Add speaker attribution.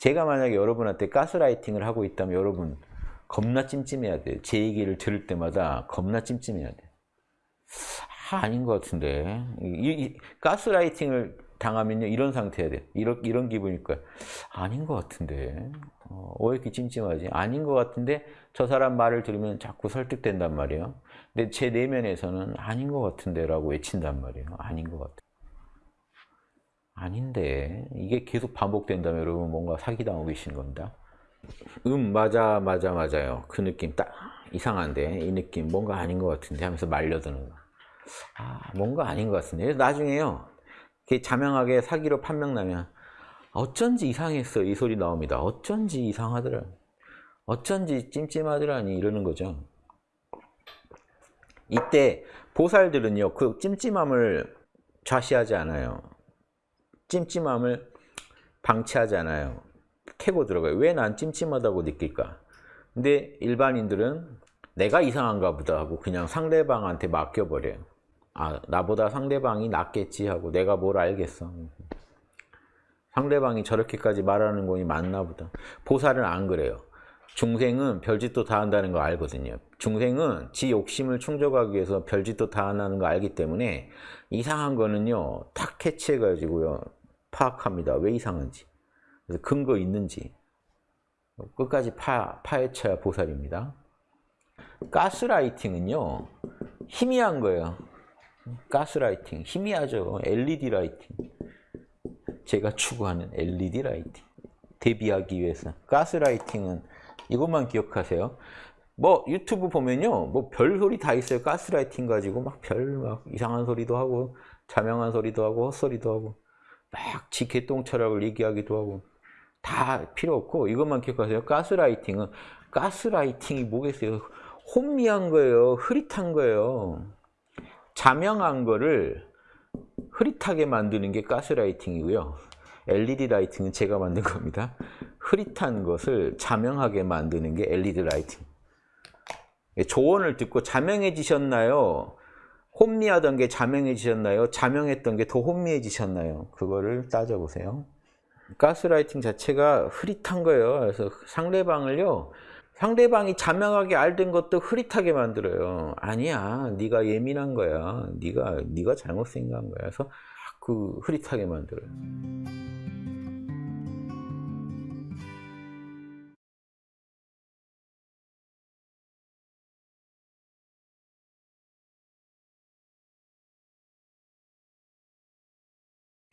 Speaker 1: 제가 만약에 여러분한테 가스라이팅을 하고 있다면 여러분 겁나 찜찜해야 돼요. 제 얘기를 들을 때마다 겁나 찜찜해야 돼요. 아, 아닌 것 같은데. 이, 이, 가스라이팅을 당하면요, 이런 상태야 돼. 이런, 이런 기분일 거야. 아닌 것 같은데. 어, 왜 이렇게 찜찜하지? 아닌 것 같은데, 저 사람 말을 들으면 자꾸 설득된단 말이에요. 근데 제 내면에서는 아닌 것 같은데 라고 외친단 말이에요. 아닌 것 같아. 아닌데. 이게 계속 반복된다면 여러분 뭔가 사기당하고 계신 겁니다. 음, 맞아, 맞아, 맞아요. 그 느낌 딱 이상한데, 이 느낌 뭔가 아닌 것 같은데 하면서 말려드는 거. 아, 뭔가 아닌 것 같은데. 나중에요. 자명하게 사기로 판명 나면 어쩐지 이상했어 이 소리 나옵니다. 어쩐지 이상하더라. 어쩐지 찜찜하더라니 이러는 거죠. 이때 보살들은요 그 찜찜함을 좌시하지 않아요. 찜찜함을 방치하지 않아요. 캐고 들어가요. 왜 난 찜찜하다고 느낄까? 근데 일반인들은 내가 이상한가 보다 하고 그냥 상대방한테 맡겨버려요. 아, 나보다 상대방이 낫겠지 하고 내가 뭘 알겠어. 상대방이 저렇게까지 말하는 거니 맞나 보다. 보살은 안 그래요. 중생은 별짓도 다 한다는 거 알거든요. 중생은 지 욕심을 충족하기 위해서 별짓도 다 한다는 거 알기 때문에 이상한 거는요. 탁 캐치해가지고요. 파악합니다. 왜 이상한지. 그래서 근거 있는지. 끝까지 파, 파헤쳐야 보살입니다. 가스라이팅은요. 희미한 거예요. 가스라이팅. 희미하죠. LED lighting. 제가 추구하는 LED lighting. 대비하기 위해서. 가스라이팅은 이것만 기억하세요. 뭐 유튜브 보면요. 뭐 별 소리 다 있어요. 가스라이팅 가지고 막 별막 이상한 소리도 하고 자명한 소리도 하고 헛소리도 하고 막지 개똥 철학을 얘기하기도 하고 다 필요 없고 이것만 기억하세요. 가스라이팅은 가스라이팅이 뭐겠어요? 혼미한 거예요. 흐릿한 거예요. 자명한 거를 흐릿하게 만드는 게 가스라이팅이고요. LED 라이팅은 제가 만든 겁니다. 흐릿한 것을 자명하게 만드는 게 LED 라이팅. 조언을 듣고 자명해지셨나요? 혼미하던 게 자명해지셨나요? 자명했던 게 더 혼미해지셨나요? 그거를 따져보세요. 가스라이팅 자체가 흐릿한 거예요. 그래서 상대방을요. 상대방이 자명하게 알던 것도 흐릿하게 만들어요. 아니야, 네가 예민한 거야. 네가 네가 잘못 생각한 거야. 그래서 그 흐릿하게 만들어요.